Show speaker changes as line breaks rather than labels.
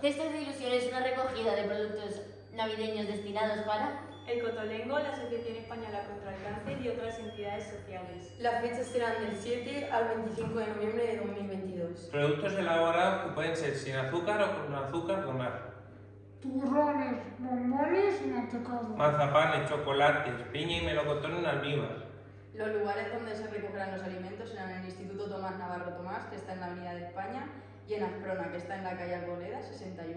Cestas de Ilusión es una recogida de productos navideños destinados para...
El Cotolengo, la Asociación Española contra el Cáncer y otras entidades sociales.
Las fechas serán del 7 al 25 de noviembre de 2022.
Productos elaborados que pueden ser sin azúcar o con azúcar donar.
Turrones, bombones y mantecados.
Mazapanes, chocolates, piña y melocotón en almíbar.
Los lugares donde se recogerán los alimentos serán el Instituto Tomás Navarro Tomás, que está en la Avenida de España, y en Asprona, que está en la calle Arboleda 61.